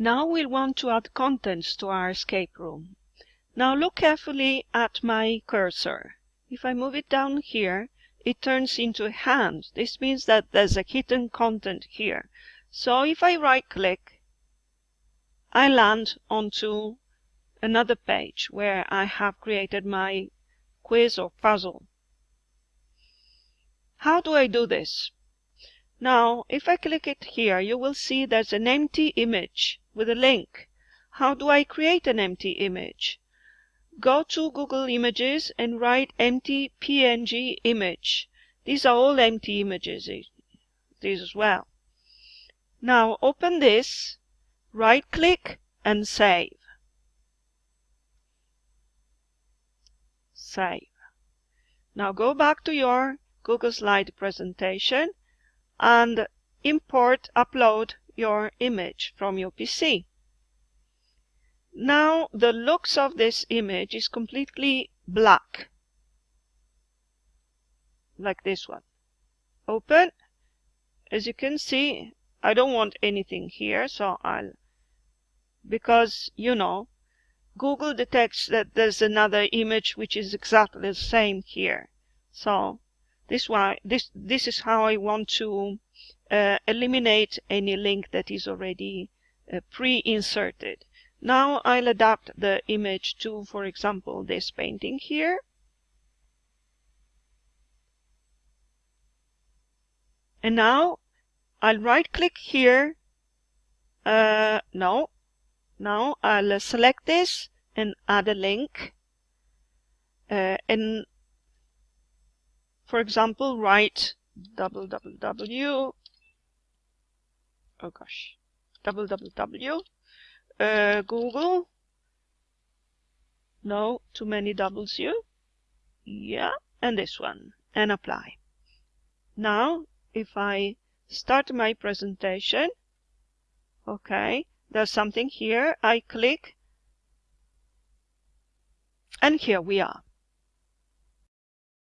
Now we'll want to add contents to our escape room. Now look carefully at my cursor. If I move it down here, it turns into a hand. This means that there's a hidden content here. So if I right click, I land onto another page where I have created my quiz or puzzle. How do I do this? Now, if I click it here, you will see there's an empty image with a link. How do I create an empty image? Go to Google Images and write empty PNG image. These are all empty images, eh, these as well. Now open this, right click and save. Save. Now go back to your Google Slide presentation and import, upload your image from your PC. Now the looks of this image is completely black, like this one. Open. As you can see, I don't want anything here, so I'll, because, you know, Google detects that there's another image which is exactly the same here. So this why this this is how I want to uh, eliminate any link that is already uh, pre-inserted. Now I'll adapt the image to, for example, this painting here. And now I'll right click here. Uh, no, now I'll select this and add a link. Uh, and for example, write www, oh gosh, www, uh, Google, no, too many W, yeah, and this one, and apply. Now, if I start my presentation, okay, there's something here, I click, and here we are.